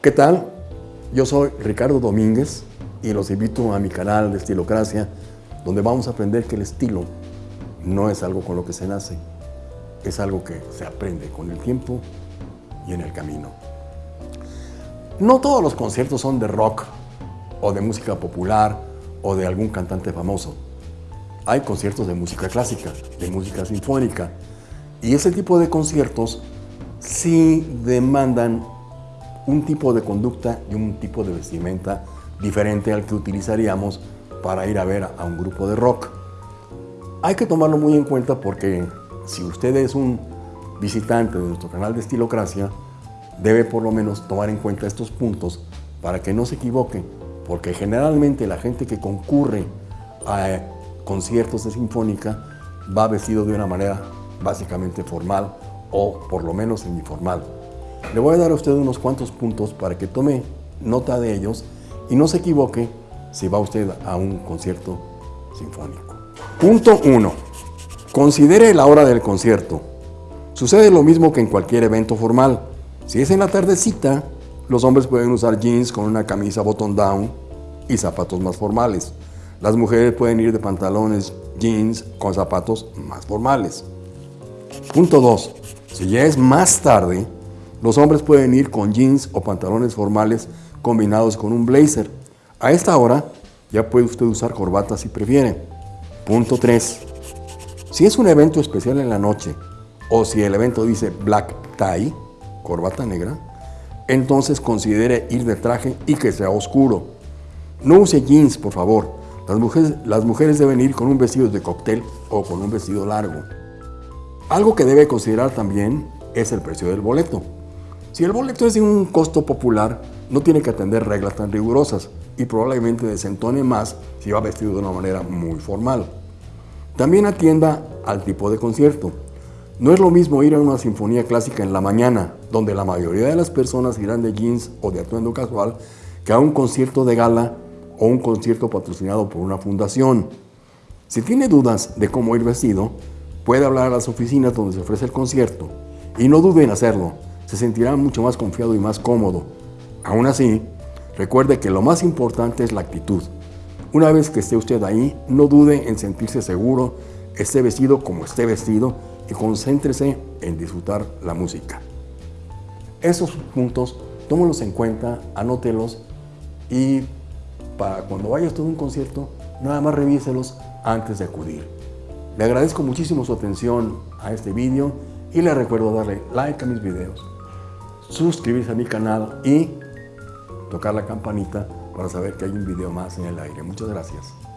¿Qué tal? Yo soy Ricardo Domínguez y los invito a mi canal de Estilocracia, donde vamos a aprender que el estilo no es algo con lo que se nace, es algo que se aprende con el tiempo y en el camino. No todos los conciertos son de rock o de música popular o de algún cantante famoso. Hay conciertos de música clásica, de música sinfónica, y ese tipo de conciertos sí demandan un tipo de conducta y un tipo de vestimenta diferente al que utilizaríamos para ir a ver a un grupo de rock. Hay que tomarlo muy en cuenta porque si usted es un visitante de nuestro canal de Estilocracia, debe por lo menos tomar en cuenta estos puntos para que no se equivoque, porque generalmente la gente que concurre a conciertos de sinfónica va vestido de una manera básicamente formal o por lo menos semiformal. Le voy a dar a usted unos cuantos puntos para que tome nota de ellos y no se equivoque si va usted a un concierto sinfónico. Punto 1. Considere la hora del concierto. Sucede lo mismo que en cualquier evento formal. Si es en la tardecita, los hombres pueden usar jeans con una camisa button down y zapatos más formales. Las mujeres pueden ir de pantalones jeans con zapatos más formales. Punto 2. Si ya es más tarde, los hombres pueden ir con jeans o pantalones formales combinados con un blazer. A esta hora ya puede usted usar corbata si prefiere. Punto 3. Si es un evento especial en la noche o si el evento dice black tie, corbata negra, entonces considere ir de traje y que sea oscuro. No use jeans, por favor. Las mujeres, las mujeres deben ir con un vestido de cóctel o con un vestido largo. Algo que debe considerar también es el precio del boleto. Si el boleto es de un costo popular, no tiene que atender reglas tan rigurosas y probablemente desentone más si va vestido de una manera muy formal. También atienda al tipo de concierto. No es lo mismo ir a una sinfonía clásica en la mañana, donde la mayoría de las personas irán de jeans o de atuendo casual, que a un concierto de gala o un concierto patrocinado por una fundación. Si tiene dudas de cómo ir vestido, puede hablar a las oficinas donde se ofrece el concierto y no dude en hacerlo se sentirá mucho más confiado y más cómodo. Aún así, recuerde que lo más importante es la actitud. Una vez que esté usted ahí, no dude en sentirse seguro, esté vestido como esté vestido y concéntrese en disfrutar la música. Esos puntos, tómelos en cuenta, anótelos y para cuando vaya usted a un concierto, nada más revíselos antes de acudir. Le agradezco muchísimo su atención a este vídeo y le recuerdo darle like a mis videos suscribirse a mi canal y tocar la campanita para saber que hay un video más en el aire. Muchas gracias.